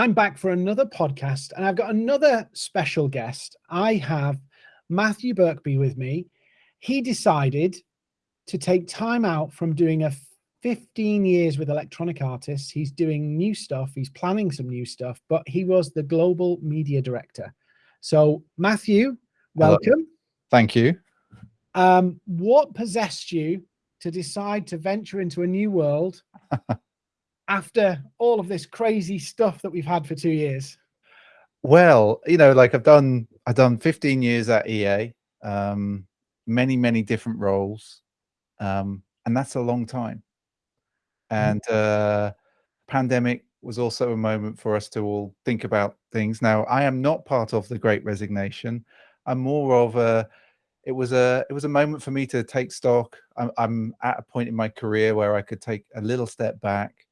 I'm back for another podcast and I've got another special guest. I have Matthew Birkby with me. He decided to take time out from doing a 15 years with electronic artists. He's doing new stuff. He's planning some new stuff, but he was the global media director. So Matthew, welcome. Hello. Thank you. Um, what possessed you to decide to venture into a new world after all of this crazy stuff that we've had for two years? Well, you know, like I've done, I've done 15 years at EA, um, many, many different roles. Um, and that's a long time. Mm-hmm. And uh, pandemic was also a moment for us to all think about things. Now, I am not part of the Great Resignation. I'm more of a. It was a. It was a moment for me to take stock. I'm, I'm at a point in my career where I could take a little step back,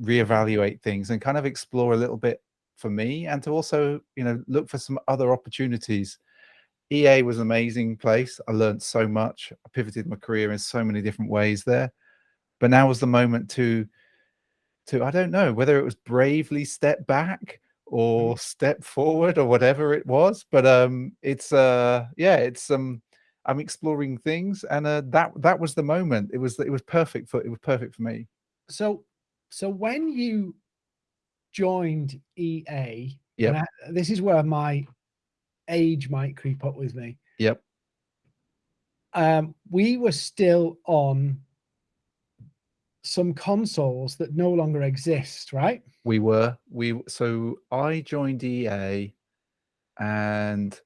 reevaluate things, and kind of explore a little bit for me, and to also, you know, look for some other opportunities. EA was an amazing place. I learned so much. I pivoted my career in so many different ways there but now was the moment to to I don't know whether it was bravely step back or mm. step forward or whatever it was but um it's uh yeah it's um I'm exploring things and uh that that was the moment it was it was perfect for it was perfect for me so so when you joined EA yeah this is where my age might creep up with me yep um we were still on some consoles that no longer exist, right? We were. We so I joined EA and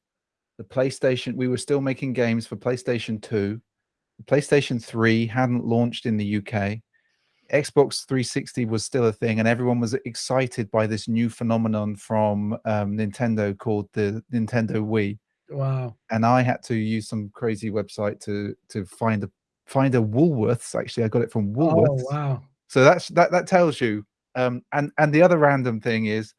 the PlayStation, we were still making games for PlayStation 2. PlayStation 3 hadn't launched in the UK. Xbox 360 was still a thing, and everyone was excited by this new phenomenon from um, Nintendo called the Nintendo Wii. Wow! And I had to use some crazy website to to find a find a Woolworths. Actually, I got it from Woolworths. Oh wow! So that's that. That tells you. Um, and and the other random thing is,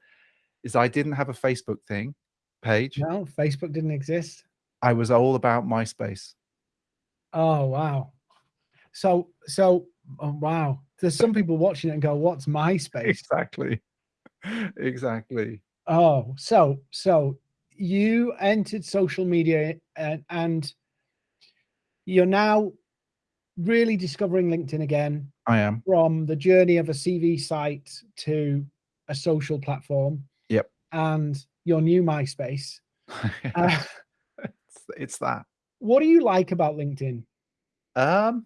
is I didn't have a Facebook thing page. No, Facebook didn't exist. I was all about MySpace. Oh wow! So so oh, wow. There's some people watching it and go, "What's MySpace?" Exactly. exactly. Oh, so so you entered social media and and you're now really discovering LinkedIn again. I am. From the journey of a CV site to a social platform. Yep. And your new MySpace. uh, it's, it's that. What do you like about LinkedIn? Um,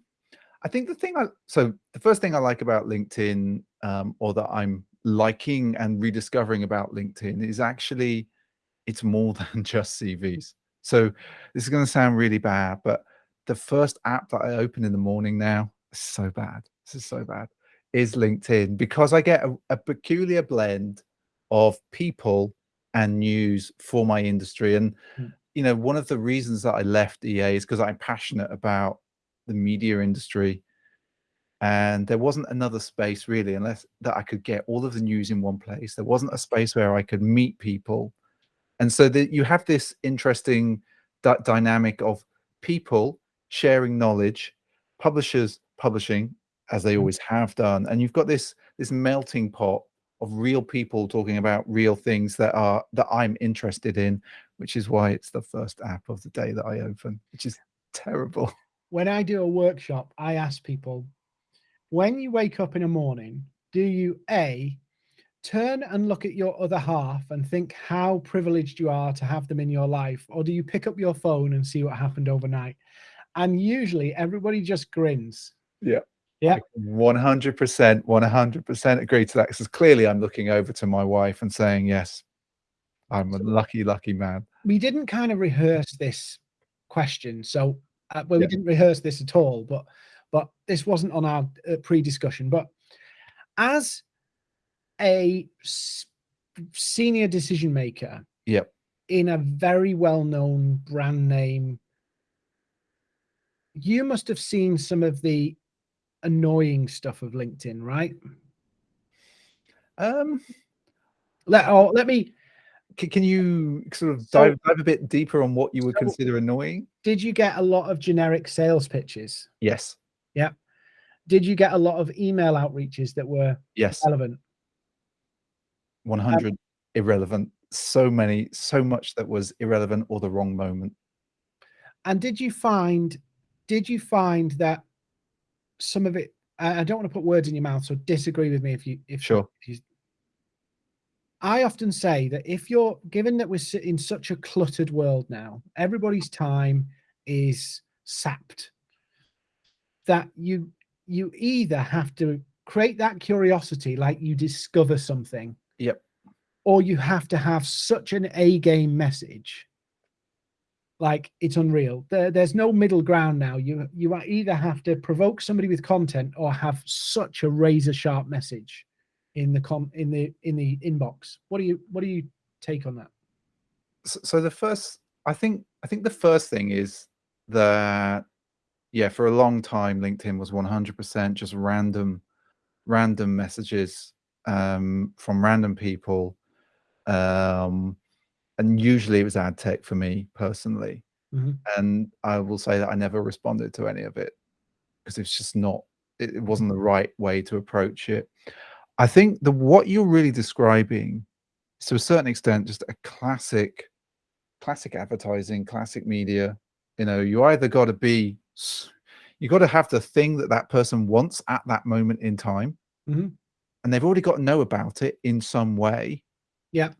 I think the thing I so the first thing I like about LinkedIn, um, or that I'm liking and rediscovering about LinkedIn is actually it's more than just CVs. So this is going to sound really bad, but the first app that I open in the morning now, is so bad. This is so bad. Is LinkedIn because I get a, a peculiar blend of people and news for my industry. And mm. you know, one of the reasons that I left EA is because I'm passionate about the media industry. And there wasn't another space really, unless that I could get all of the news in one place. There wasn't a space where I could meet people. And so that you have this interesting dynamic of people sharing knowledge, publishers publishing as they mm. always have done, and you've got this this melting pot of real people talking about real things that are that I'm interested in, which is why it's the first app of the day that I open, which is terrible. When I do a workshop, I ask people, when you wake up in the morning, do you a turn and look at your other half and think how privileged you are to have them in your life, or do you pick up your phone and see what happened overnight? and usually everybody just grins. Yeah. Yeah. 100%, 100% agree to that. Because clearly I'm looking over to my wife and saying, yes, I'm a lucky, lucky man. We didn't kind of rehearse this question. So, uh, well, yeah. we didn't rehearse this at all, but, but this wasn't on our uh, pre-discussion, but as a senior decision maker yep. in a very well-known brand name you must have seen some of the annoying stuff of LinkedIn, right? Um, let oh, let me. Can, can you sort of dive, dive a bit deeper on what you would so consider annoying? Did you get a lot of generic sales pitches? Yes. Yeah. Did you get a lot of email outreaches that were yes relevant? 100 um, irrelevant. So many, so much that was irrelevant or the wrong moment. And did you find, did you find that some of it, I don't want to put words in your mouth, so disagree with me if you, if, sure. If you, I often say that if you're, given that we're in such a cluttered world now, everybody's time is sapped, that you, you either have to create that curiosity, like you discover something. Yep. Or you have to have such an A game message. Like it's unreal. There, there's no middle ground now. You you either have to provoke somebody with content or have such a razor sharp message in the com in the in the inbox. What do you what do you take on that? So, so the first, I think, I think the first thing is that yeah, for a long time, LinkedIn was 100% just random random messages um, from random people. Um, and usually it was ad tech for me personally. Mm -hmm. And I will say that I never responded to any of it because it's just not, it, it wasn't the right way to approach it. I think the what you're really describing is to a certain extent just a classic, classic advertising, classic media. You know, you either got to be you got to have the thing that that person wants at that moment in time. Mm -hmm. And they've already got to know about it in some way. Yeah.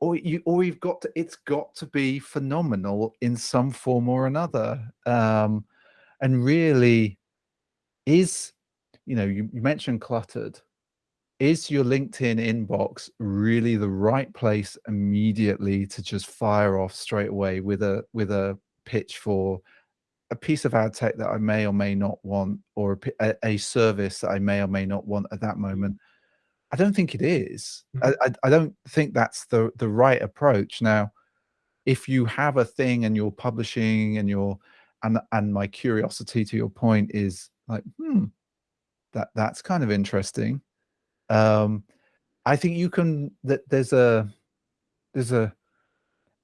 Or you, or you've got to, it's got to be phenomenal in some form or another. Um, and really is, you know, you, you mentioned cluttered. Is your LinkedIn inbox really the right place immediately to just fire off straight away with a, with a pitch for a piece of ad tech that I may or may not want, or a, a, service that I may or may not want at that moment. I don't think it is. Mm. I, I, I don't think that's the the right approach. Now, if you have a thing and you're publishing and you're and and my curiosity to your point is like, hmm, that that's kind of interesting. Um, I think you can that there's a there's a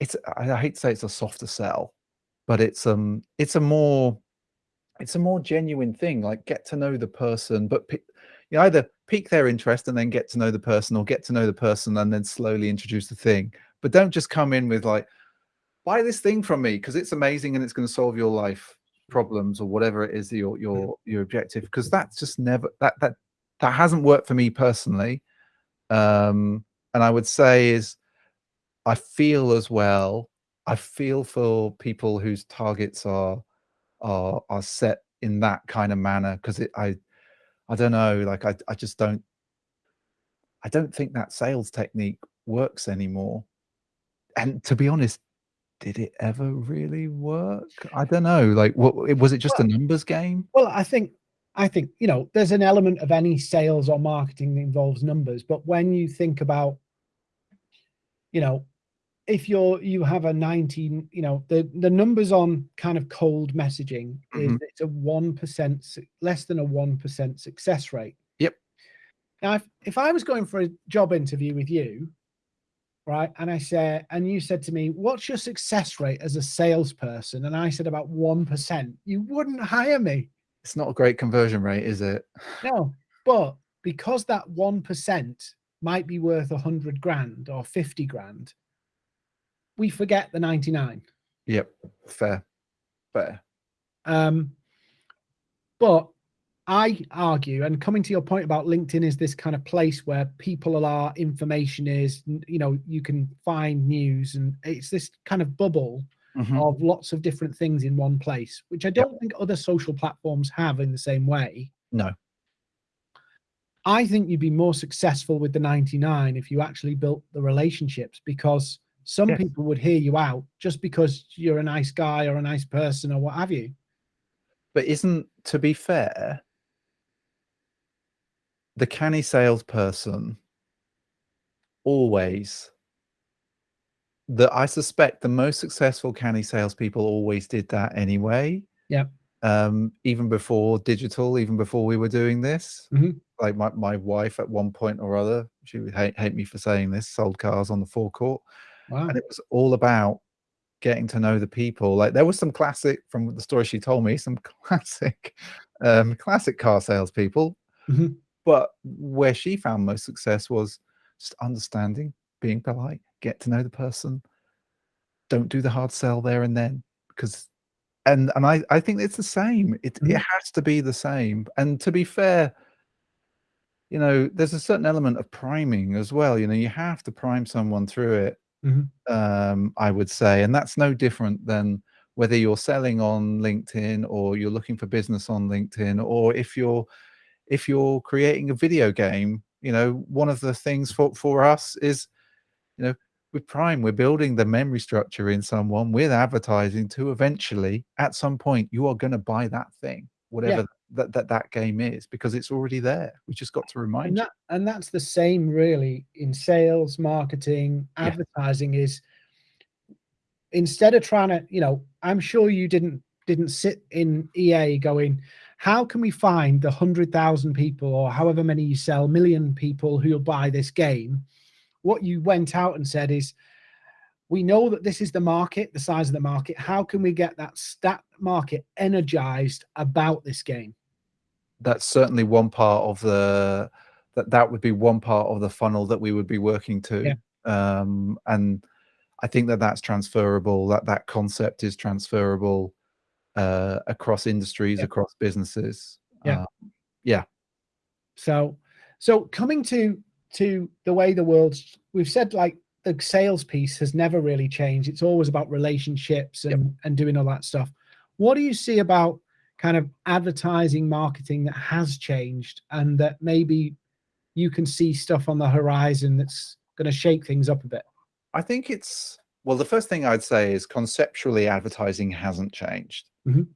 it's I hate to say it's a softer sell but it's um it's a more it's a more genuine thing like get to know the person but you either pique their interest and then get to know the person or get to know the person and then slowly introduce the thing. But don't just come in with like buy this thing from me because it's amazing and it's going to solve your life problems or whatever it is your your your objective because that's just never that that that hasn't worked for me personally um and i would say is i feel as well I feel for people whose targets are are are set in that kind of manner because it I I don't know like I I just don't I don't think that sales technique works anymore. And to be honest, did it ever really work? I don't know. Like, what was it just well, a numbers game? Well, I think I think you know there's an element of any sales or marketing that involves numbers, but when you think about you know if you're you have a 19 you know the the numbers on kind of cold messaging is mm -hmm. it's a one percent less than a one percent success rate. Yep. Now if, if i was going for a job interview with you right and i said and you said to me what's your success rate as a salesperson? And i said about one percent you wouldn't hire me it's not a great conversion rate is it no but because that one percent might be worth a hundred grand or 50 grand we forget the 99. Yep, fair, fair. Um, but I argue, and coming to your point about LinkedIn is this kind of place where people are, information is, you know, you can find news and it's this kind of bubble mm -hmm. of lots of different things in one place, which I don't yep. think other social platforms have in the same way. No. I think you'd be more successful with the 99 if you actually built the relationships because some yes. people would hear you out just because you're a nice guy or a nice person or what have you. But isn't, to be fair, the canny salesperson always that I suspect the most successful canny salespeople always did that anyway. Yeah. Um, even before digital, even before we were doing this. Mm -hmm. Like my, my wife at one point or other, she would hate, hate me for saying this, sold cars on the forecourt. Wow. And it was all about getting to know the people. Like there was some classic from the story she told me, some classic, um, classic car salespeople. Mm -hmm. But where she found most success was just understanding, being polite, get to know the person. Don't do the hard sell there and then because and and I I think it's the same. It it has to be the same. And to be fair, you know, there's a certain element of priming as well. You know, you have to prime someone through it. Mhm. Um, I would say, and that's no different than whether you're selling on LinkedIn or you're looking for business on LinkedIn, or if you're if you're creating a video game. You know, one of the things for for us is, you know, with Prime, we're building the memory structure in someone with advertising to eventually, at some point, you are going to buy that thing, whatever Yeah. that, that that game is, because it's already there. We just got to remind And you. and that's the same really in sales, marketing, Yeah. advertising is instead of trying to, you know, I'm sure you didn't didn't sit in EA going, how can we find the 100,000 people or however many you sell, million people who'll buy this game? What you went out and said is, we know that this is the market, the size of the market. How can we get that stat market energized about this game? That's certainly one part of the that that would be one part of the funnel that we would be working to. Yeah. Um, and I think that that's transferable. That that concept is transferable uh, across industries, Yeah. across businesses. Yeah. Um, yeah. So, so coming to to the way the world's, we've said like the sales piece has never really changed. It's always about relationships Yep. and and doing all that stuff. What do you see about kind of advertising marketing that has changed and that maybe you can see stuff on the horizon that's going to shake things up a bit? I think it's well, the first thing I'd say is conceptually advertising hasn't changed. Mhm.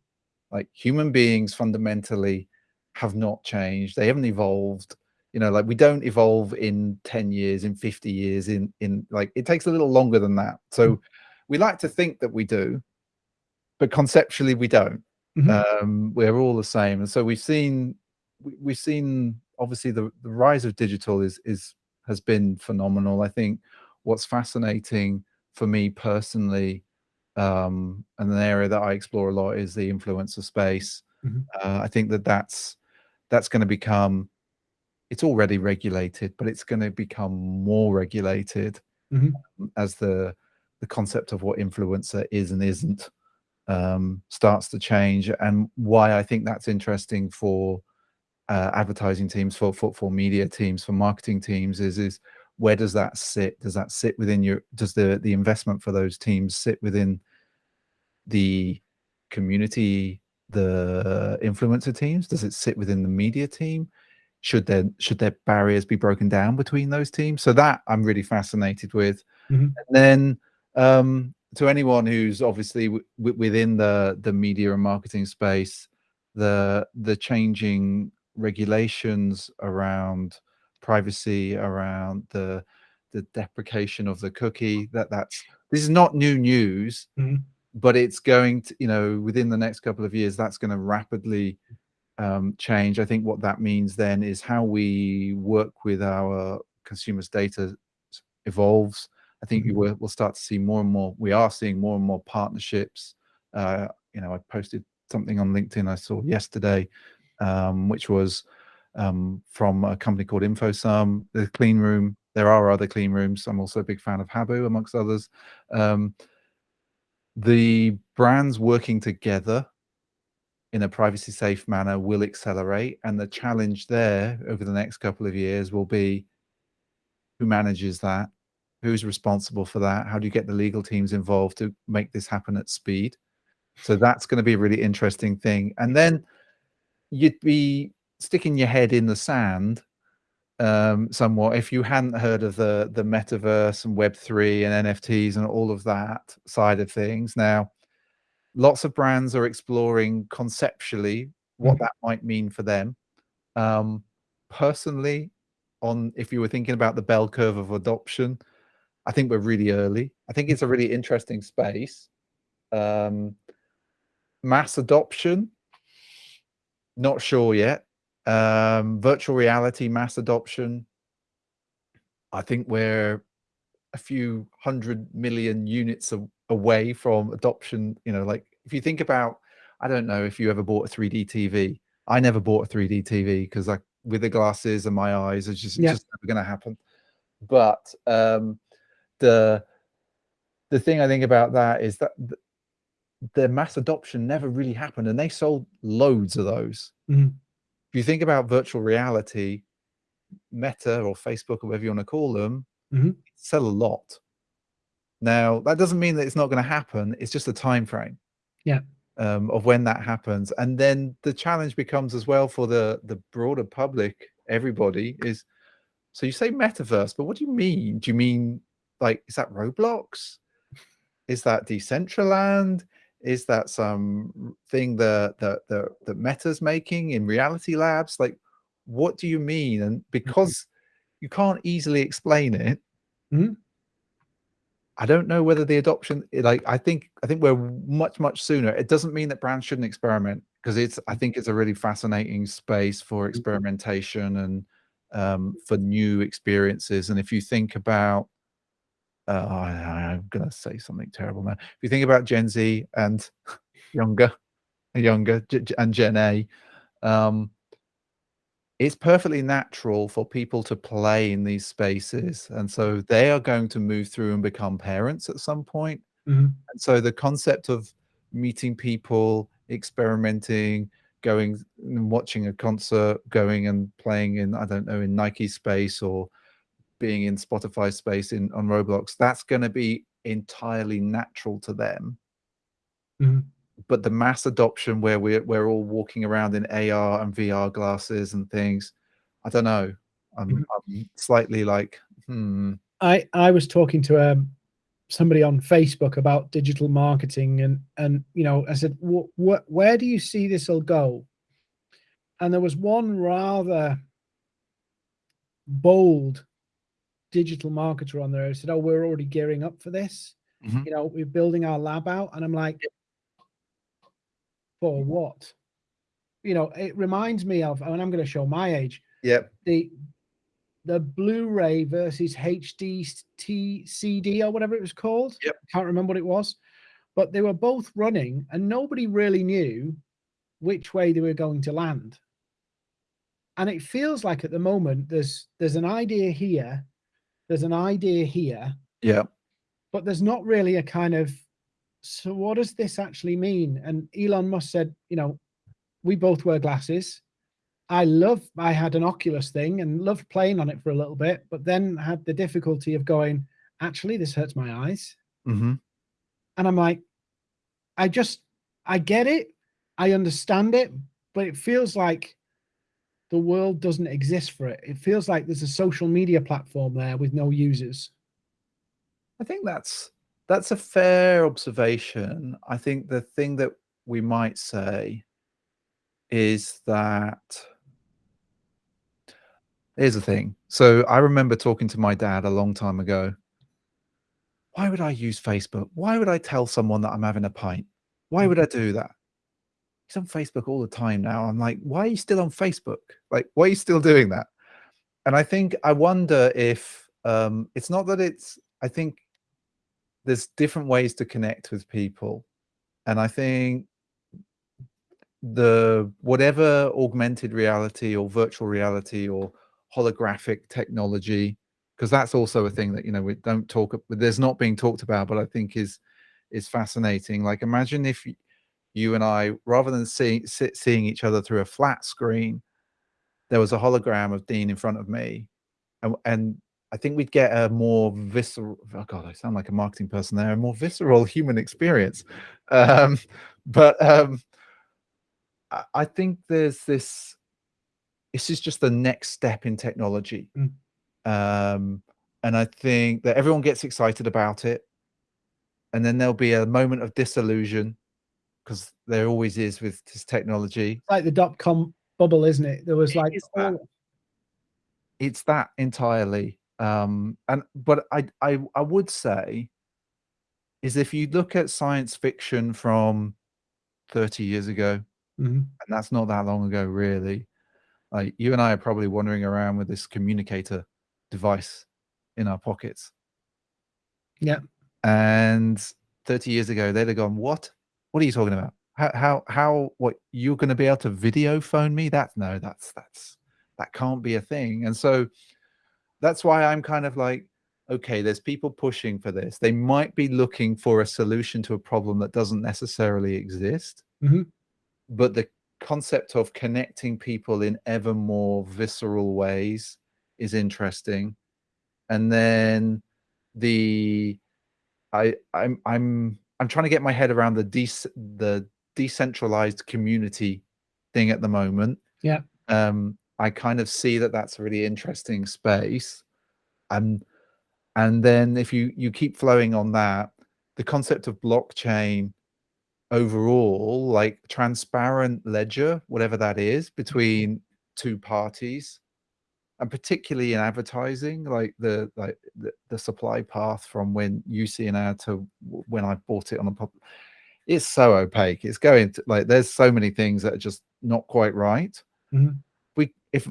Like human beings fundamentally have not changed. They haven't evolved. You know, like we don't evolve in 10 years, in 50 years, in in like it takes a little longer than that. So we like to think that we do, but conceptually we don't. Mhm. Um, we're all the same. And so we've seen we, we've seen obviously the, the rise of digital is is has been phenomenal. I think what's fascinating for me personally um and an area that i explore a lot is the influencer space Mhm. uh, i think that that's that's going to become it's already regulated but it's going to become more regulated Mhm. as the the concept of what influencer is and isn't um starts to change. And why i think that's interesting for uh, advertising teams for, for for media teams for marketing teams is is where does that sit? Does that sit within your does the the investment for those teams sit within the community the influencer teams? Does it sit within the media team should there should there barriers be broken down between those teams so that i'm really fascinated with Mhm. and then um to anyone who's obviously within the the media and marketing space the the changing regulations around privacy around the the deprecation of the cookie that that's this is not new news Mhm. but it's going to you know within the next couple of years that's going to rapidly um, change i think what that means then is how we work with our consumers data evolves. I think you Mhm. will we'll start to see more and more we are seeing more and more partnerships. Uh, you know i posted something on linkedin i saw yesterday um, which was um, from a company called infosum. The clean room there are other clean rooms. I'm also a big fan of habu amongst others. Um, the brands working together in a privacy safe manner will accelerate and the challenge there over the next couple of years will be who manages that who's responsible for that how do you get the legal teams involved to make this happen at speed? So that's going to be a really interesting thing. And then you'd be sticking your head in the sand um somewhat if you hadn't heard of the the metaverse and web 3 and nfts and all of that side of things. Now lots of brands are exploring conceptually what Mhm. that might mean for them. Um personally on if you were thinking about the bell curve of adoption i think we're really early. I think it's a really interesting space. Um mass adoption not sure yet. Um virtual reality mass adoption i think we're a few hundred million units away from adoption you know like if you think about i don't know if you ever bought a 3d tv i never bought a 3d tv because like with the glasses and my eyes it's just, it's just never going to happen but um, the the thing I think about that is that the, the mass adoption never really happened, and they sold loads of those. Mhm. If you think about virtual reality, Meta or Facebook or whatever you want to call them, Mhm. sell a lot. Now that doesn't mean that it's not going to happen. It's just a time frame. Yeah. Um, of when that happens, and then the challenge becomes as well for the the broader public, everybody is. So you say metaverse, but what do you mean? Do you mean like is that Roblox? Is that Decentraland? Is that some thing that that that, that Meta's making in Reality Labs? Like, what do you mean? And because you can't easily explain it, Mhm. I don't know whether the adoption, like, I think I think we're much much sooner. It doesn't mean that brands shouldn't experiment because it's I think it's a really fascinating space for experimentation and um, for new experiences. And if you think about uh, I, I'm gonna say something terrible now. If you think about Gen Z and younger, younger and Gen A, um, it's perfectly natural for people to play in these spaces, and so they are going to move through and become parents at some point. Mhm. And so the concept of meeting people, experimenting, going and watching a concert, going and playing in I don't know in Nike space or being in Spotify space in on Roblox, that's going to be entirely natural to them. Mhm. But the mass adoption where we're we're all walking around in AR and VR glasses and things, I don't know. I'm, Mhm. I'm slightly like, hmm. I I was talking to um somebody on Facebook about digital marketing and and you know I said what what where do you see this will go? And there was one rather bold digital marketer on there who said, "Oh, we're already gearing up for this. Mhm. You know, we're building our lab out." And I'm like, "For what?" You know, it reminds me of, and I'm going to show my age. Yep. the the Blu-ray versus HD CD or whatever it was called. Yep. I can't remember what it was, but they were both running, and nobody really knew which way they were going to land. And it feels like at the moment there's there's an idea here, there's an idea here, Yeah. but there's not really a kind of so what does this actually mean? And Elon Musk said, you know, we both wear glasses. I love I had an Oculus thing and loved playing on it for a little bit, but then had the difficulty of going, actually, this hurts my eyes. hmm And I'm like, I just I get it, I understand it, but it feels like the world doesn't exist for it. It feels like there's a social media platform there with no users. I think that's that's a fair observation. I think the thing that we might say is that here's the thing. So I remember talking to my dad a long time ago. Why would I use Facebook? Why would I tell someone that I'm having a pint? Why would I do that? He's on Facebook all the time now. I'm like, why are you still on Facebook? Like, why are you still doing that? And I think I wonder if um, it's not that it's. I think there's different ways to connect with people, and I think the whatever augmented reality or virtual reality or holographic technology because that's also a thing that you know we don't talk there's not being talked about but i think is is fascinating. Like imagine if you and i rather than seeing sit, seeing each other through a flat screen there was a hologram of dean in front of me and, and i think we'd get a more visceral oh god i sound like a marketing person there a more visceral human experience um but um I- think there's this. This is just the next step in technology, Mm. um, and I think that everyone gets excited about it, and then there'll be a moment of disillusion because there always is with this technology. It's like the dot com bubble, isn't it? There was It like It's that entirely, um, and but I I I would say is if you look at science fiction from thirty years ago, mhm, and that's not that long ago, really. Like you and I are probably wandering around with this communicator device in our pockets. Yeah. And 30 years ago, they'd have gone, What? What are you talking about? How how how what you're gonna be able to video phone me? That's no, that's that's that can't be a thing. And so that's why I'm kind of like, okay, there's people pushing for this. They might be looking for a solution to a problem that doesn't necessarily exist. Mhm. But the concept of connecting people in ever more visceral ways is interesting. And then the I I'm I'm I'm trying to get my head around the de the decentralized community thing at the moment. Yeah. Um, I kind of see that that's a really interesting space. And and then if you you keep flowing on that, the concept of blockchain overall, like transparent ledger, whatever that is, between two parties, and particularly in advertising, like the like the, the supply path from when you see an ad to when I bought it on a pub, it's so opaque. It's going to like there's so many things that are just not quite right. Mhm. We if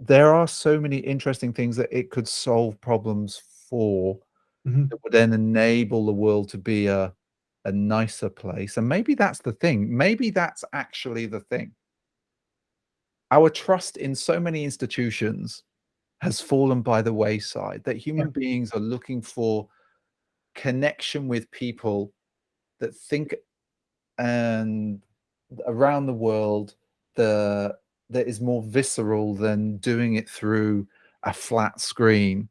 there are so many interesting things that it could solve problems for Mhm. that would then enable the world to be a a nicer place. And maybe that's the thing. Maybe that's actually the thing. Our trust in so many institutions has fallen by the wayside that human beings are looking for connection with people that think and around the world the that is more visceral than doing it through a flat screen.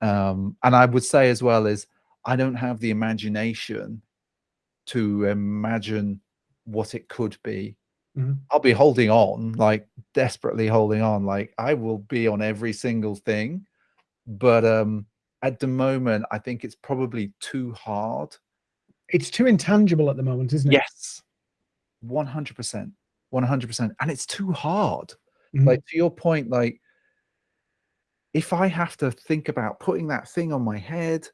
Um and i would say as well is i don't have the imagination to imagine what it could be. Mhm. i'll be holding on like desperately holding on like i will be on every single thing. But um at the moment i think it's probably too hard. It's too intangible at the moment, isn't it? yes. 100% 100% and it's too hard Mhm. like to your point like if i have to think about putting that thing on my head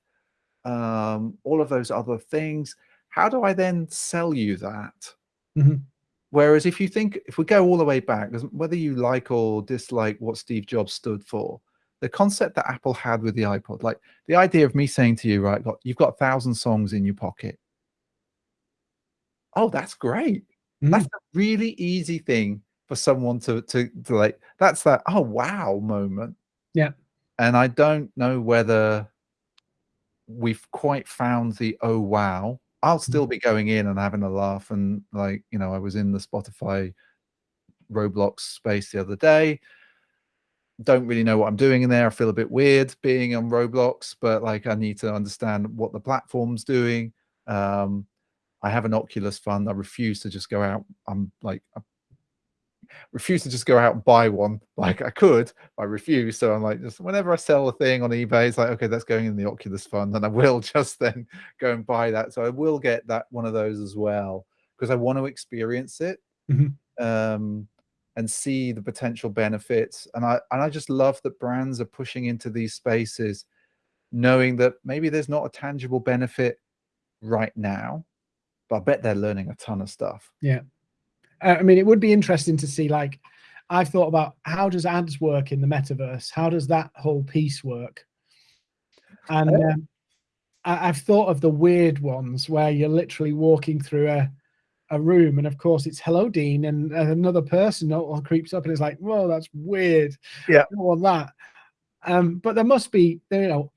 um all of those other things how do i then sell you that Mhm. whereas if you think if we go all the way back whether you like or dislike what steve jobs stood for the concept that apple had with the ipod like the idea of me saying to you right got you've got a thousand songs in your pocket oh that's great Mhm. that's a really easy thing for someone to to to like that's that oh wow moment. Yeah. and i don't know whether we've quite found the oh wow i'll still be going in and having a laugh and like you know i was in the spotify roblox space the other day. Don't really know what i'm doing in there. I feel a bit weird being on roblox but like i need to understand what the platform's doing. Um I have an Oculus fund. I refuse to just go out. I'm like, I refuse to just go out and buy one. Like I could, I refuse. So I'm like, just whenever I sell a thing on eBay, it's like, okay, that's going in the Oculus fund, and I will just then go and buy that. So I will get that one of those as well because I want to experience it Mhm. um, and see the potential benefits. And I and I just love that brands are pushing into these spaces, knowing that maybe there's not a tangible benefit right now, but I bet they're learning a ton of stuff. Yeah. I mean, it would be interesting to see. Like, I've thought about how does ads work in the metaverse? How does that whole piece work? And Yeah. um, I, I've thought of the weird ones where you're literally walking through a a room, and of course it's hello, Dean, and, and another person all, all creeps up and is like, "Whoa, that's weird." Yeah. I that. Um, but there must be, you know.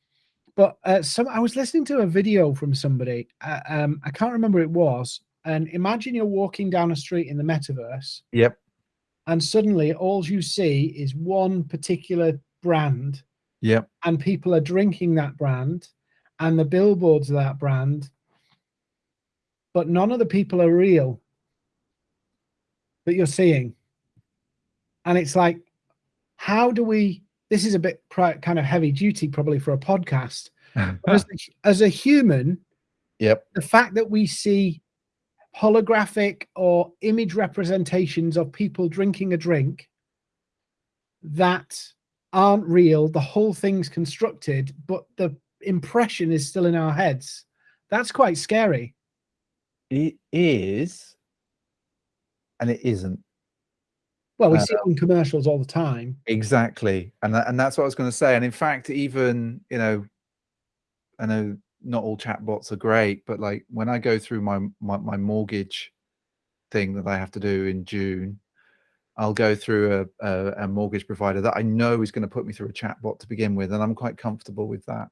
But uh, some I was listening to a video from somebody. Uh, um, I can't remember it was. And imagine you're walking down a street in the metaverse, Yep. and suddenly all you see is one particular brand, Yep. and people are drinking that brand, and the billboards of that brand, but none of the people are real that you're seeing. And it's like, how do we? This is a bit kind of heavy duty, probably for a podcast. As, a- as a human, yep. the fact that we see holographic or image representations of people drinking a drink that aren't real, the whole thing's constructed, but the impression is still in our heads. That's quite scary. It is, and it isn't Well, we Uh, see it in commercials all the time. exactly, and that, and that's what I was going to say. And in fact, even you know, I know not all chatbots are great, but like when I go through my my, my mortgage thing that I have to do in June, I'll go through a, a, a mortgage provider that I know is going to put me through a chatbot to begin with, and I'm quite comfortable with that.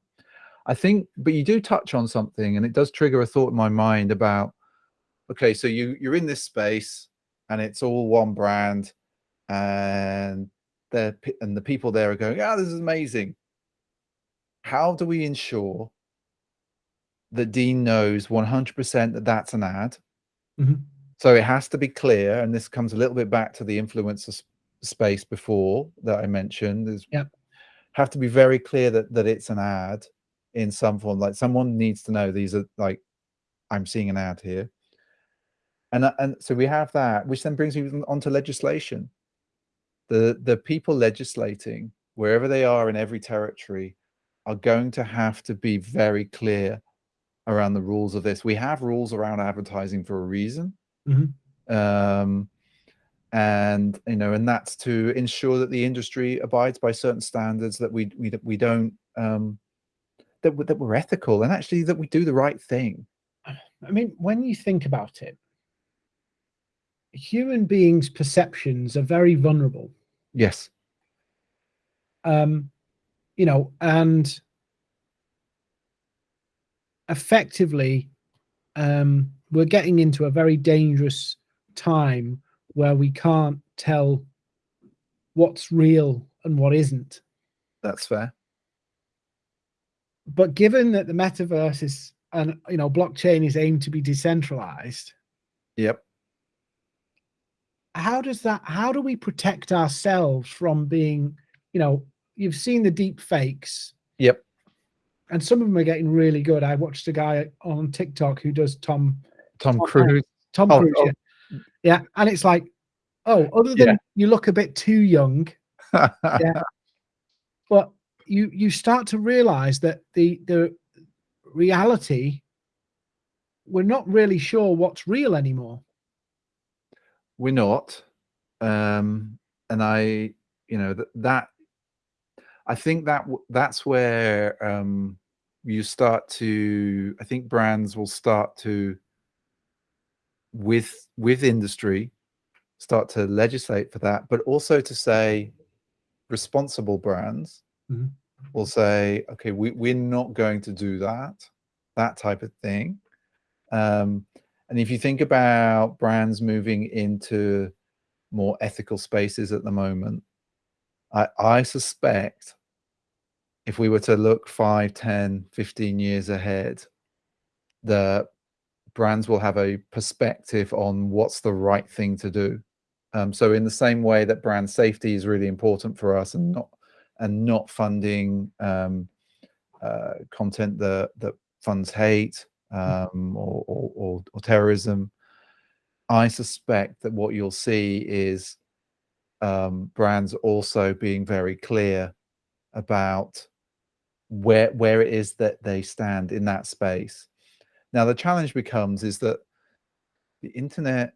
I think, but you do touch on something, and it does trigger a thought in my mind about, okay, so you you're in this space, and it's all one brand, and the and the people there are going, "Yeah, oh, this is amazing." How do we ensure that Dean knows 100% that that's an ad? Mm -hmm. So it has to be clear, and this comes a little bit back to the influencer space before that I mentioned. Is yeah, have to be very clear that that it's an ad in some form. Like someone needs to know these are like I'm seeing an ad here, and uh, and so we have that, which then brings me on to legislation. The the people legislating wherever they are in every territory are going to have to be very clear around the rules of this. We have rules around advertising for a reason. Mm -hmm. um, and you know, and that's to ensure that the industry abides by certain standards that we we we don't um, that that we're ethical and actually that we do the right thing. I mean, when you think about it, human beings' perceptions are very vulnerable. Yes. Um, you know, and effectively, um, we're getting into a very dangerous time where we can't tell what's real and what isn't. That's fair. But given that the metaverse is and you know blockchain is aimed to be decentralized. Yep. How does that how do we protect ourselves from being, you know, you've seen the deep fakes. Yep. And some of them are getting really good. I watched a guy on TikTok who does Tom Tom, Tom Cruise. Tom oh, Cruise. Oh. Yeah. yeah. And it's like, oh, other than yeah. you look a bit too young. yeah. But you you start to realize that the the reality we're not really sure what's real anymore. We're not. Um and I you know that that I think that that's where um you start to I think brands will start to with with industry start to legislate for that but also to say responsible brands mm -hmm. will say okay we, we're not going to do that that type of thing um, and if you think about brands moving into more ethical spaces at the moment i i suspect if we were to look 5 10 15 years ahead the brands will have a perspective on what's the right thing to do. Um, so in the same way that brand safety is really important for us and not and not funding um, uh, content that that funds hate um, or, or, or, or, terrorism, I suspect that what you'll see is um, brands also being very clear about where where it is that they stand in that space now, the challenge becomes is that the internet,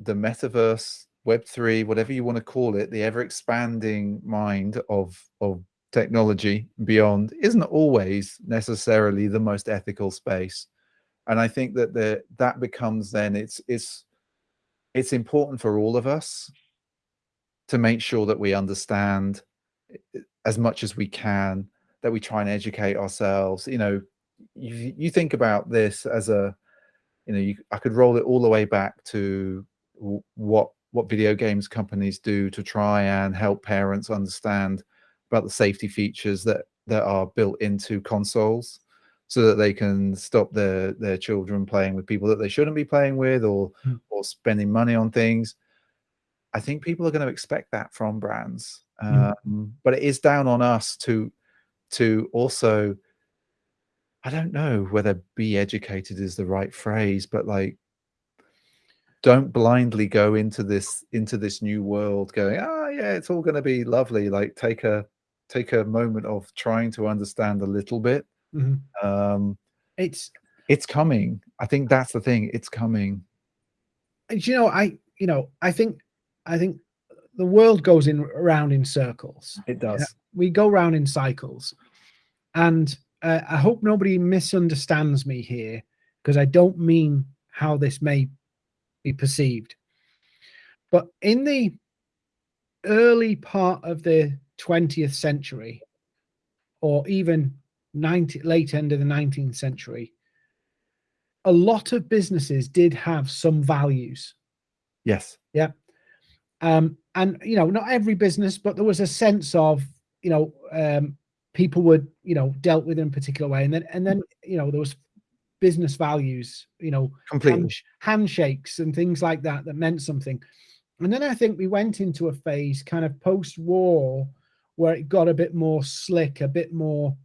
the metaverse, Web3, whatever you want to call it, the ever expanding mind of, of technology beyond isn't always necessarily the most ethical space. And I think that the, that becomes then it's, it's, it's important for all of us to make sure that we understand eh, as much as we can, that we try and educate ourselves, you know, you, you think about this as a, you know, you, I could roll it all the way back to what what video games companies do to try and help parents understand about the safety features that that are built into consoles so that they can stop their their children playing with people that they shouldn't be playing with or mm. or spending money on things i think people are going to expect that from brands mm. um, but it is down on us to to also I don't know whether be educated is the right phrase, but like don't blindly go into this into this new world going, ah yeah, it's all gonna be lovely. Like take a take a moment of trying to understand a little bit. Mm -hmm. Um it's it's coming. I think that's the thing. It's coming. And you know, I you know, I think I think the world goes in around in circles. It does. We go around in cycles. And uh, I hope nobody misunderstands me here because I don't mean how this may be perceived. But in the early part of the 20th century, or even 90, late end of the 19th century, a lot of businesses did have some values. Yes. Yeah. Um, and you know, not every business, but there was a sense of, you know, um, people would, you know, dealt with in a particular way. And then, and then, you know, there was business values, you know, hand, handshakes and things like that, that meant something. And then I think we went into a phase kind of post-war where it got a bit more slick, a bit more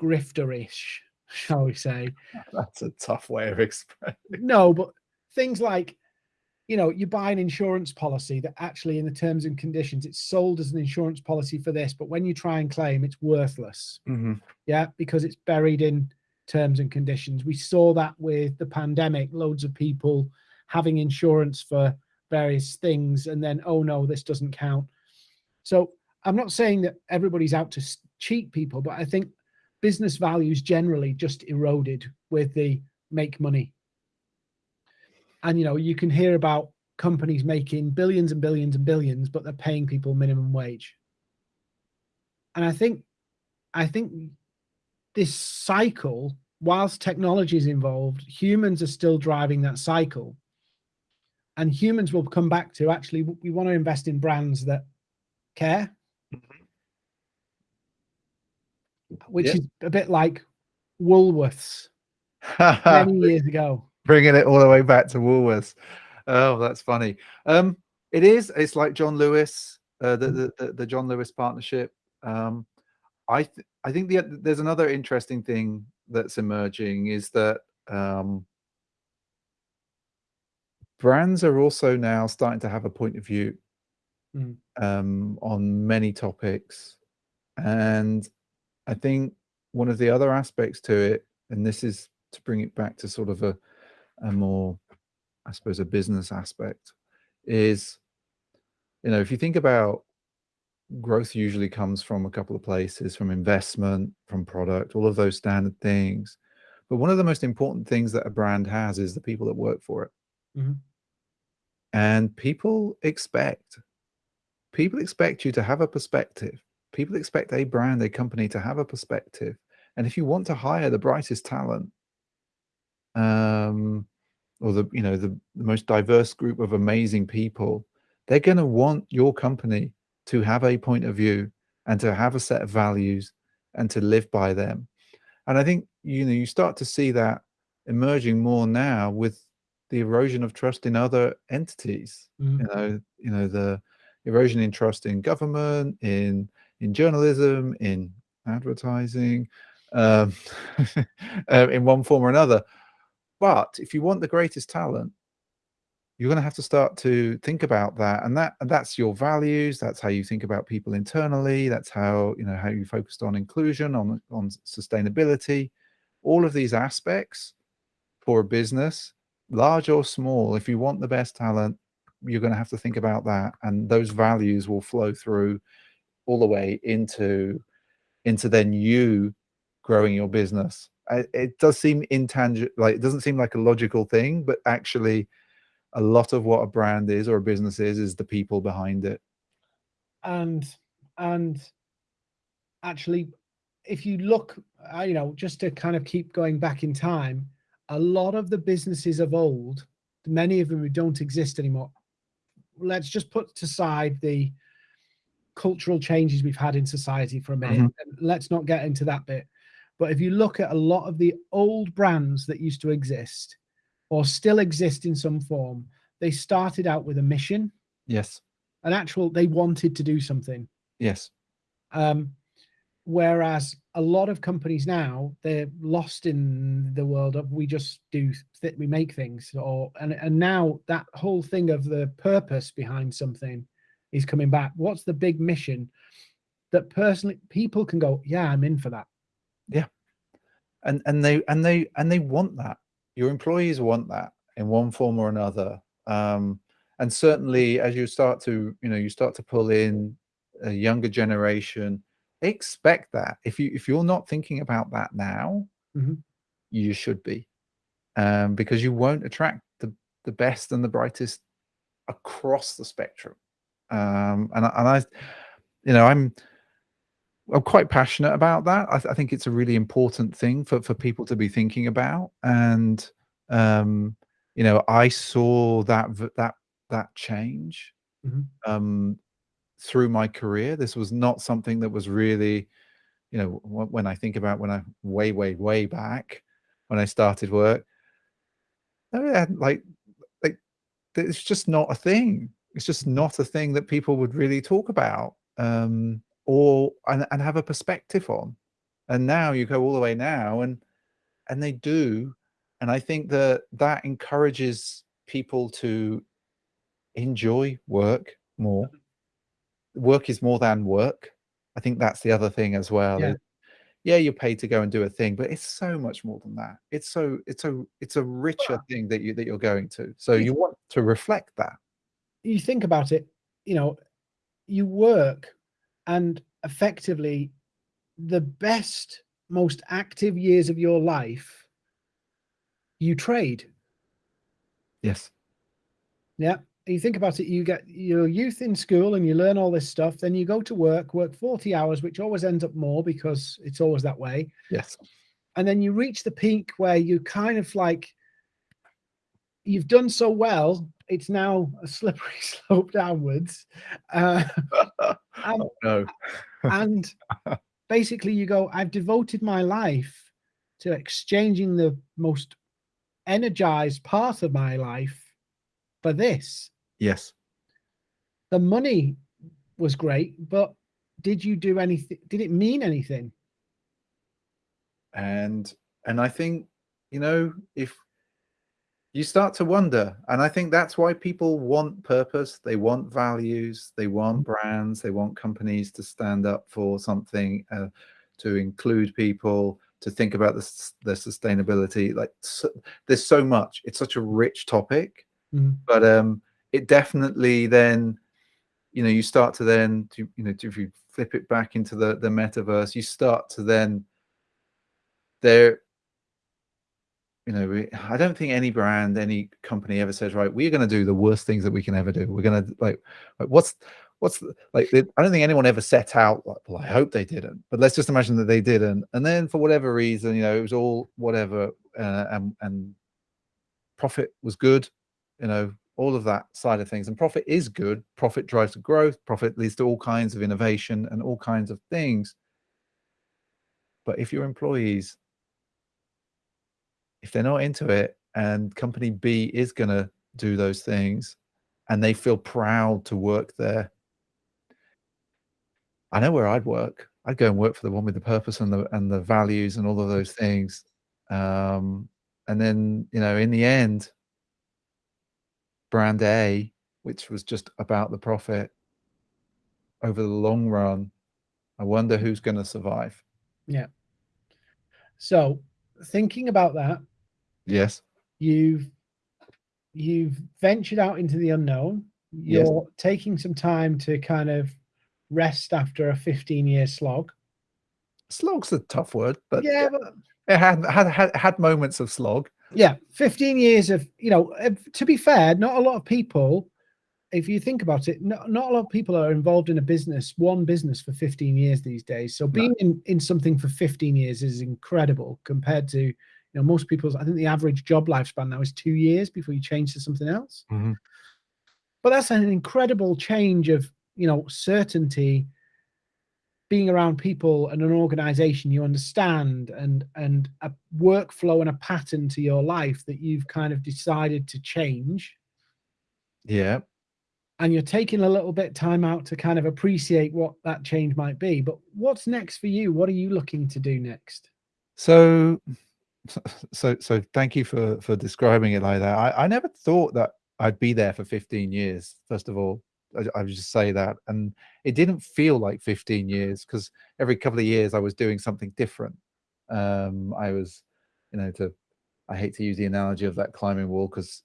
grifterish, shall we say. That's a tough way of expressing. No, but things like, you know, you buy an insurance policy that actually in the terms and conditions, it's sold as an insurance policy for this, but when you try and claim, it's worthless. Mm -hmm. Yeah, because it's buried in terms and conditions. We saw that with the pandemic, loads of people having insurance for various things and then, oh no, this doesn't count. So I'm not saying that everybody's out to cheat people, but I think business values generally just eroded with the make money. And, you know, you can hear about companies making billions and billions and billions, but they're paying people minimum wage. And I think, I think this cycle, whilst technology is involved, humans are still driving that cycle and humans will come back to actually we want to invest in brands that care which is a bit like woolworths many years ago bringing it all the way back to woolworths oh that's funny um it is it's like john lewis uh, the, mm. the, the john lewis partnership um i th i think the, there's another interesting thing that's emerging is that um brands are also now starting to have a point of view mm. um, on many topics. And I think one of the other aspects to it, and this is to bring it back to sort of a, a more, I suppose, a business aspect, is, you know, if you think about growth usually comes from a couple of places, from investment, from product, all of those standard things. But one of the most important things that a brand has is the people that work for it. Mm -hmm. And people expect, people expect you to have a perspective. People expect a brand, a company to have a perspective. And if you want to hire the brightest talent, um, or the, you know, the, the most diverse group of amazing people, they're going to want your company to have a point of view and to have a set of values and to live by them. And I think, you know, you start to see that emerging more now with the erosion of trust in other entities. Mm. You know, you know the erosion in trust in government, in in journalism, in advertising, um, uh, in one form or another. But if you want the greatest talent, you're going to have to start to think about that, and that and that's your values. That's how you think about people internally. That's how you know how you focused on inclusion, on on sustainability, all of these aspects for a business large or small, if you want the best talent, you're going to have to think about that. And those values will flow through all the way into, into then you growing your business. It does seem intangible, like it doesn't seem like a logical thing, but actually a lot of what a brand is or a business is, is the people behind it. And, and actually, if you look, uh, you know, just to kind of keep going back in time, a lot of the businesses of old, many of them who don't exist anymore, let's just put aside the cultural changes we've had in society for a minute. Mm -hmm. Let's not get into that bit. But if you look at a lot of the old brands that used to exist or still exist in some form, they started out with a mission. Yes. An actual, they wanted to do something. Yes. Um, whereas a lot of companies now they're lost in the world of we just do we make things or and and now that whole thing of the purpose behind something is coming back. What's the big mission that personally people can go yeah i'm in for that. Yeah. And and they and they and they want that. Your employees want that in one form or another. Um and certainly as you start to you know you start to pull in a younger generation expect that. If you if you're not thinking about that now mm -hmm. you should be. Um, because you won't attract the the best and the brightest across the spectrum Um, and, and I, you know, I'm, I'm quite passionate about that. I, th I, think it's a really important thing for, for people to be thinking about. And, um, you know, I saw that, that, that change, mm -hmm. um, through my career. This was not something that was really, you know, when I think about when I way, way, way back when I started work, like, like it's just not a thing. It's just not a thing that people would really talk about um, or and, and have a perspective on. And now you go all the way now, and and they do, and I think that that encourages people to enjoy work more work is more than work. I think that's the other thing as well. Yeah. yeah, you're paid to go and do a thing, but it's so much more than that. It's so it's a it's a richer thing that you that you're going to. So you want to reflect that. You think about it, you know, you work and effectively the best, most active years of your life, you trade. Yes. Yeah you think about it, you get your youth in school and you learn all this stuff, then you go to work, work 40 hours, which always ends up more because it's always that way. Yes. And then you reach the peak where you kind of like, you've done so well, it's now a slippery slope downwards. Uh, and, oh, no. and basically you go, I've devoted my life to exchanging the most energized part of my life for this. Yes. The money was great, but did you do anything? Did it mean anything? And, and I think, you know, if you start to wonder, and I think that's why people want purpose. They want values. They want mm-hmm. brands. They want companies to stand up for something, uh, to include people, to think about the, the sustainability. Like so, there's so much. It's such a rich topic, mm. but um, it definitely then, you know, you start to then, to, you know, if you flip it back into the, the metaverse, you start to then, there, you know, I don't think any brand, any company ever says, right, we're going to do the worst things that we can ever do. We're going to like, what's, what's like, I don't think anyone ever set out, like, well, I hope they didn't, but let's just imagine that they didn't. And then for whatever reason, you know, it was all whatever, uh, and, and profit was good, you know, all of that side of things. And profit is good. Profit drives growth. Profit leads to all kinds of innovation and all kinds of things. But if your employees, if they're not into it and company B is going to do those things and they feel proud to work there, I know where I'd work. I'd go and work for the one with the purpose and the and the values and all of those things. Um, and then, you know, in the end, brand A, which was just about the profit over the long run, I wonder who's going to survive. Yeah. So thinking about that. Yes. You've, you've ventured out into the unknown. You're yes. taking some time to kind of rest after a 15 year slog. Slog's a tough word, but yeah, but it had, had, had, had moments of slog yeah 15 years of you know uh, to be fair not a lot of people if you think about it not, not a lot of people are involved in a business one business for 15 years these days so being no. in, in something for 15 years is incredible compared to you know most people's i think the average job lifespan now is two years before you change to something else. Mm -hmm. but that's an incredible change of you know certainty being around people and an organization you understand and and a workflow and a pattern to your life that you've kind of decided to change. Yeah. And you're taking a little bit time out to kind of appreciate what that change might be. But what's next for you? What are you looking to do next? So so so thank you for for describing it like that i i never thought that i'd be there for 15 years first of all I, I would just say that. And it didn't feel like 15 years because every couple of years I was doing something different. Um, I was, you know, to, I hate to use the analogy of that climbing wall because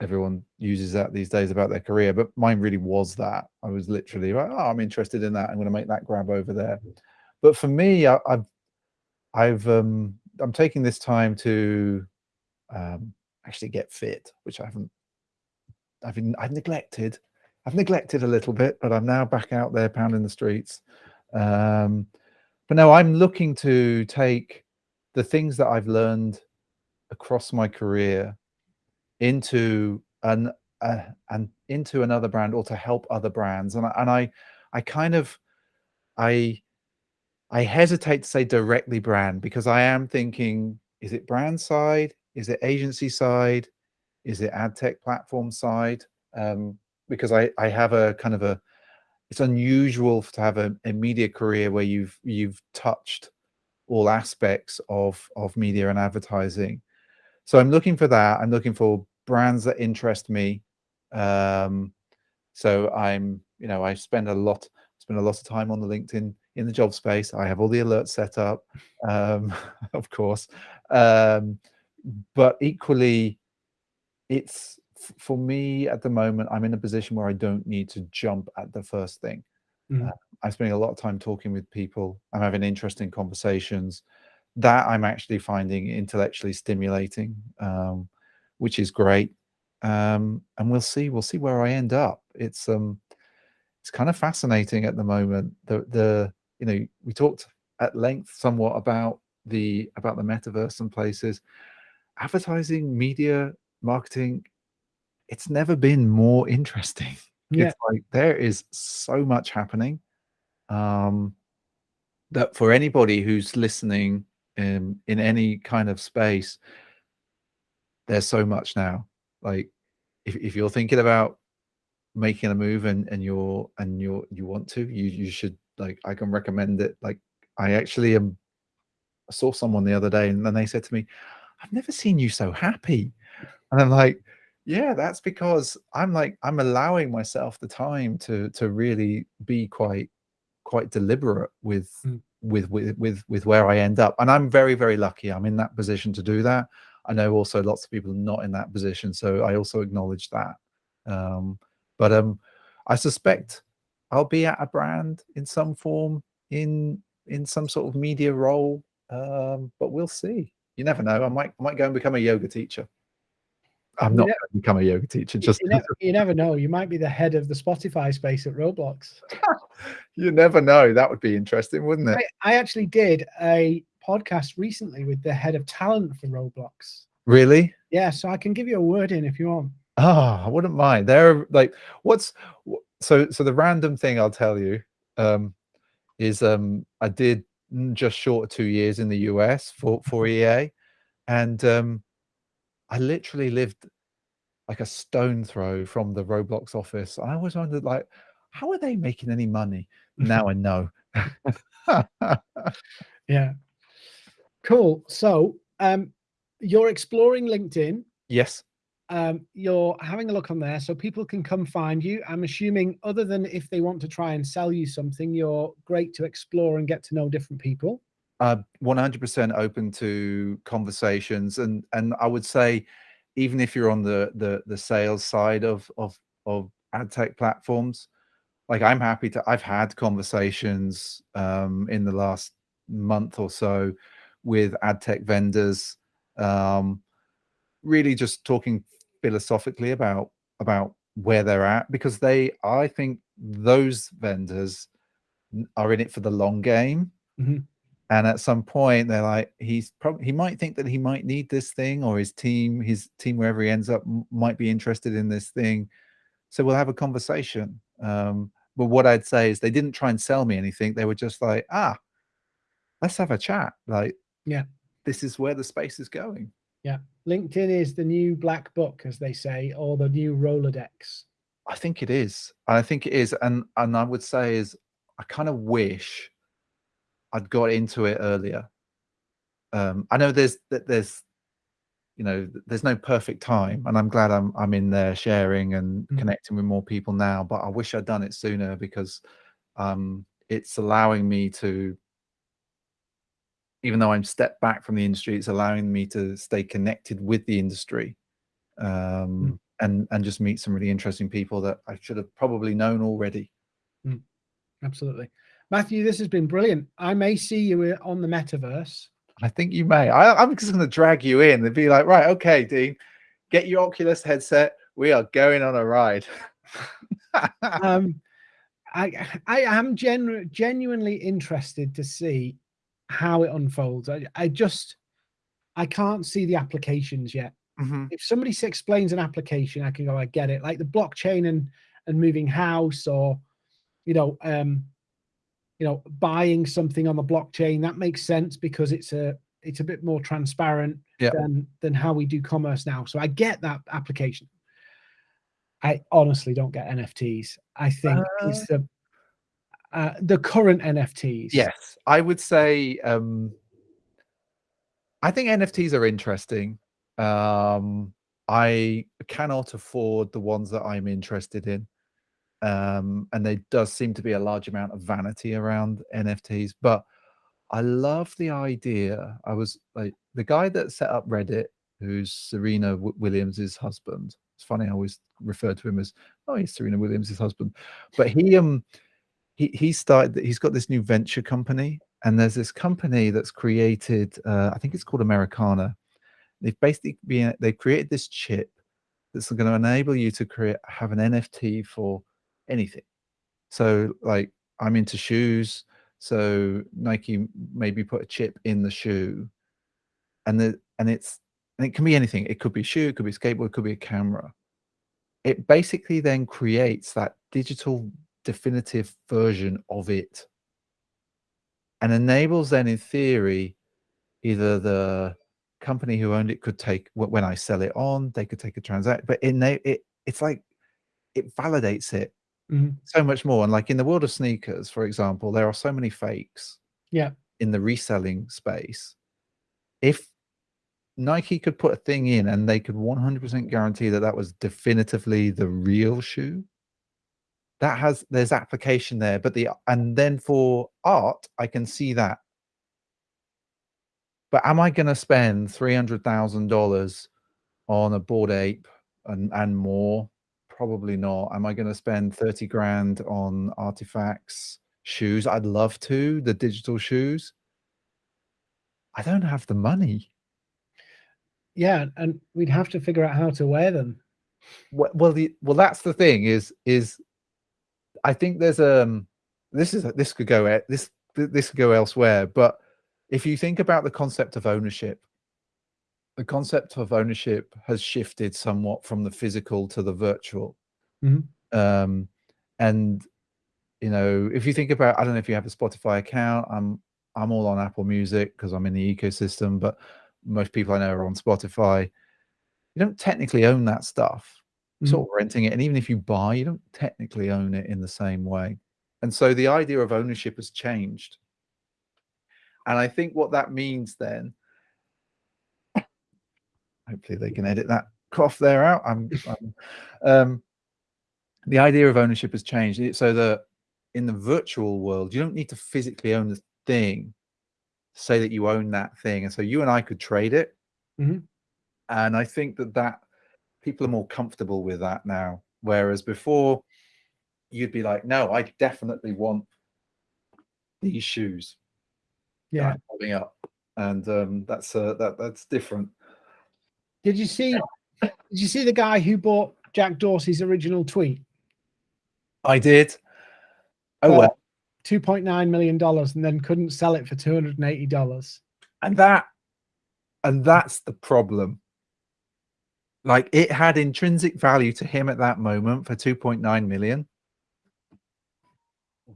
everyone uses that these days about their career, but mine really was that. I was literally like, oh, I'm interested in that. I'm going to make that grab over there. But for me, I, have I've, um, I'm taking this time to um, actually get fit, which I haven't, I've, been, I've neglected I've neglected a little bit, but I'm now back out there pounding the streets. Um, but no, I'm looking to take the things that I've learned across my career into an uh, and into another brand or to help other brands. And I, and I, I kind of, I, I hesitate to say directly brand because I am thinking, is it brand side? Is it agency side? Is it ad tech platform side? Um, because I, I have a kind of a, it's unusual to have a, a media career where you've, you've touched all aspects of, of media and advertising. So I'm looking for that. I'm looking for brands that interest me. Um, so I'm, you know, I spend a lot, spend a lot of time on the LinkedIn in the job space. I have all the alerts set up, um, of course. Um, but equally, it's for me at the moment, I'm in a position where I don't need to jump at the first thing. Mm. Uh, I'm spending a lot of time talking with people. I'm having interesting conversations that I'm actually finding intellectually stimulating, um, which is great. Um, and we'll see, we'll see where I end up. It's, um, it's kind of fascinating at the moment. The, the, you know, we talked at length somewhat about the, about the metaverse and places advertising, media, marketing, it's never been more interesting. Yeah. It's like there is so much happening um, that for anybody who's listening in, in any kind of space, there's so much now. Like if, if you're thinking about making a move and, and you're and you're you want to, you you should like I can recommend it. Like I actually am I saw someone the other day and then they said to me, I've never seen you so happy. And I'm like, yeah, that's because I'm like I'm allowing myself the time to to really be quite quite deliberate with mm. with with with with where I end up. And I'm very very lucky. I'm in that position to do that. I know also lots of people are not in that position, so I also acknowledge that. Um, but um, I suspect I'll be at a brand in some form in in some sort of media role. Um, but we'll see you never know. I might I might go and become a yoga teacher. I'm not going to become a yoga teacher. Just you never, you never, know. You might be the head of the Spotify space at Roblox. you never know. That would be interesting, wouldn't it? I, I, actually did a podcast recently with the head of talent for Roblox. Really? Yeah. So I can give you a word in if you want. Oh, I wouldn't mind. They're like, what's so so the random thing I'll tell you um, is um, I did just short of two years in the US for for EA, and um, I literally lived like a stone throw from the Roblox office. I always wondered, like, how are they making any money? now I know. yeah. Cool. So, um, you're exploring LinkedIn. Yes. Um, you're having a look on there so people can come find you. I'm assuming other than if they want to try and sell you something, you're great to explore and get to know different people. Uh, 100% open to conversations. And, and I would say, even if you're on the, the, the sales side of, of, of ad tech platforms, like I'm happy to, I've had conversations um, in the last month or so with ad tech vendors, um, really just talking philosophically about about where they're at because they i think those vendors are in it for the long game. Mm -hmm. and at some point they're like he's probably he might think that he might need this thing or his team his team wherever he ends up might be interested in this thing. So we'll have a conversation. Um, but what i'd say is they didn't try and sell me anything. They were just like ah let's have a chat. Like yeah. this is where the space is going. Yeah. LinkedIn is the new black book, as they say, or the new Rolodex. I think it is. I think it is. And and I would say is I kind of wish I'd got into it earlier. Um, I know there's that there's you know there's no perfect time and i'm glad i'm i'm in there sharing and mm. connecting with more people now but i wish i'd done it sooner because um it's allowing me to even though I'm stepped back from the industry, it's allowing me to stay connected with the industry um, mm. and and just meet some really interesting people that I should have probably known already. Mm. Absolutely, Matthew. This has been brilliant. I may see you on the metaverse. I think you may. I, I'm just going to drag you in and be like, right, okay, Dean, get your Oculus headset. We are going on a ride. um, I I am genu genuinely interested to see how it unfolds. I, I just I can't see the applications yet. Mm -hmm. If somebody explains an application, I can go, I get it. Like the blockchain and and moving house, or you know, um, you know, buying something on the blockchain that makes sense because it's a it's a bit more transparent yeah. than than how we do commerce now. So I get that application. I honestly don't get NFTs. I think uh, it's the uh, the current NFTs. Yes, I would say. Um, I think NFTs are interesting. Um, I cannot afford the ones that I'm interested in, um, and there does seem to be a large amount of vanity around NFTs. But I love the idea. I was like the guy that set up Reddit, who's Serena Williams's husband. It's funny, I always refer to him as, oh, he's Serena Williams' husband. But he um he he started he's got this new venture company, and there's this company that's created, uh, I think it's called Americana. They've basically been they've created this chip that's going to enable you to create have an NFT for anything. So like I'm into shoes, so Nike maybe put a chip in the shoe, and the and it's and it can be anything. It could be a shoe, it could be a skateboard, it could be a camera. It basically then creates that digital definitive version of it and enables then in theory either the company who owned it could take when I sell it on, they could take a transaction, but in it, it's like it validates it mm -hmm. so much more. And like in the world of sneakers, for example, there are so many fakes. Yeah. In the reselling space, if Nike could put a thing in and they could 100% guarantee that that was definitively the real shoe. That has there's application there, but the and then for art, I can see that. But am I going to spend three hundred thousand dollars on a Bored Ape and and more? Probably not. Am I going to spend thirty grand on artifacts, shoes? I'd love to. The digital shoes. I don't have the money yeah, and we'd have to figure out how to wear them. Well, well, the well, that's the thing is is I think there's um this is this could go this this could go elsewhere, but if you think about the concept of ownership, the concept of ownership has shifted somewhat from the physical to the virtual. Mm -hmm. Um, and you know, if you think about, I don't know if you have a Spotify account. I'm I'm all on Apple Music because I'm in the ecosystem, but most people I know are on Spotify. You don't technically own that stuff. Sort Mm. of renting it, and even if you buy, you don't technically own it in the same way. And so the idea of ownership has changed. And I think what that means then hopefully they can edit that cough there out. I'm, I'm um, the idea of ownership has changed. So that in the virtual world, you don't need to physically own the thing say that you own that thing. And so you and I could trade it. Mhm. And I think that that people are more comfortable with that now. Whereas before you'd be like, no, I definitely want these shoes. Yeah. Up. And um, that's uh, that that's different. Did you see did you see the guy who bought Jack Dorsey's original tweet? I did. Oh Uh, well. $2.9 million and then couldn't sell it for $280. And that and that's the problem. Like it had intrinsic value to him at that moment for 2.9 million.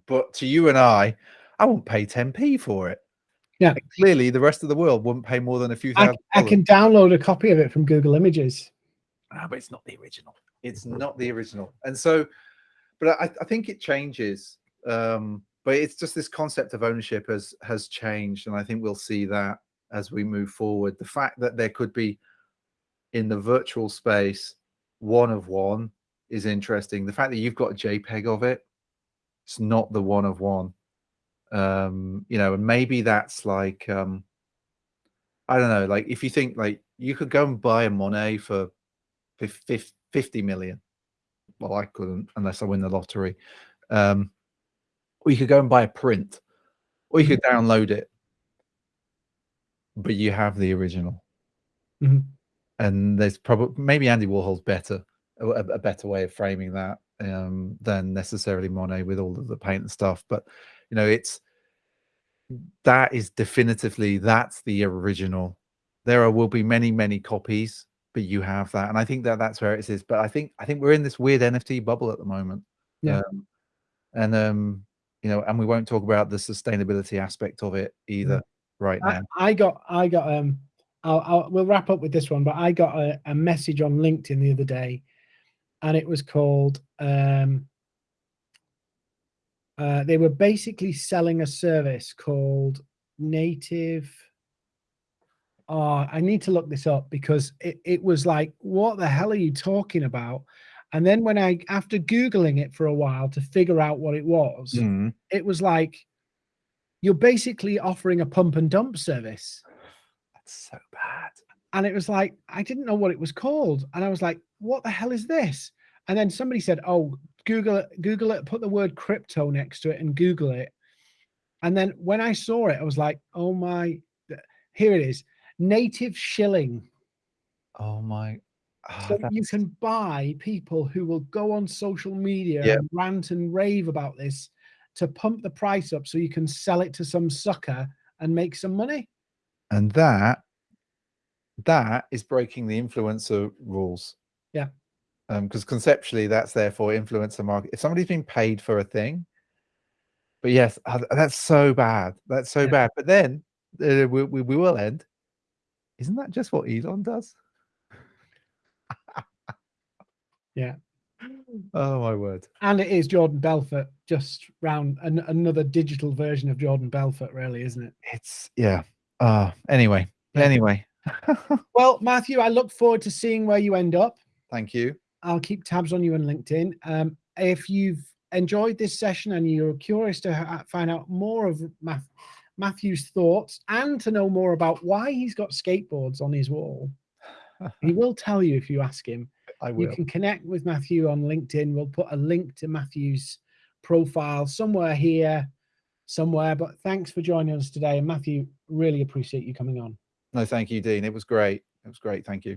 But to you and I, I won't pay 10p for it. Yeah. And clearly the rest of the world wouldn't pay more than a few I. I can download a copy of it from Google Images. Ah, but it's not the original. It's not the original. And so, but I, I think it changes. Um, but it's just this concept of ownership has has changed, and I think we'll see that as we move forward. The fact that there could be in the virtual space one of one is interesting. The fact that you've got a JPEG of it, it's not the one of one. Um, you know, and maybe that's like um I don't know, like if you think like you could go and buy a Monet for 50 million. Well, I couldn't unless I win the lottery. Um, or you could go and buy a print, or you could Mm-hmm. download it, but you have the original. Mhm. And there's probably maybe Andy Warhol's better, a, a better way of framing that. um, than necessarily Monet with all of the paint and stuff. But you know, it's that is definitively that's the original. There are, will be many many copies, but you have that, and I think that that's where it is. But I think I think we're in this weird NFT bubble at the moment. Yeah. Um, and um, you know, and we won't talk about the sustainability aspect of it either right I, now. I got I got um I'll, I'll we'll wrap up with this one, but I got a, a message on LinkedIn the other day, and it was called um uh, they were basically selling a service called Native. Oh, I need to look this up because it, it was like, what the hell are you talking about? And then when I, after Googling it for a while to figure out what it was, Mm. it was like, you're basically offering a pump and dump service. That's so bad. And it was like, I didn't know what it was called. And I was like, what the hell is this? And then somebody said, oh, Google it, Google it, put the word crypto next to it and Google it. And then when I saw it, I was like, oh my, here it is, native shilling. Oh my. ah, So you can buy people who will go on social media Yeah. and rant and rave about this to pump the price up so you can sell it to some sucker and make some money. And that that is breaking the influencer rules. Yeah. Um, because conceptually that's therefore influencer market. If somebody's been paid for a thing, but yes, uh, that's so bad. That's so Yeah. bad. But then uh, we, we, we will end. Isn't that just what Elon does? Yeah. Oh my word. And it is Jordan Belfort, just round an, another digital version of Jordan Belfort, really, isn't it? It's yeah. Uh anyway. Yeah. Anyway. Well, Matthew, I look forward to seeing where you end up. Thank you. I'll keep tabs on you on LinkedIn. Um, if you've enjoyed this session and you're curious to find out more of Matthew's thoughts and to know more about why he's got skateboards on his wall, he will tell you if you ask him. I will. You can connect with Matthew on LinkedIn. We'll put a link to Matthew's profile somewhere here, somewhere. But thanks for joining us today. And Matthew, really appreciate you coming on. No, thank you, Dean. It was great. It was great. Thank you.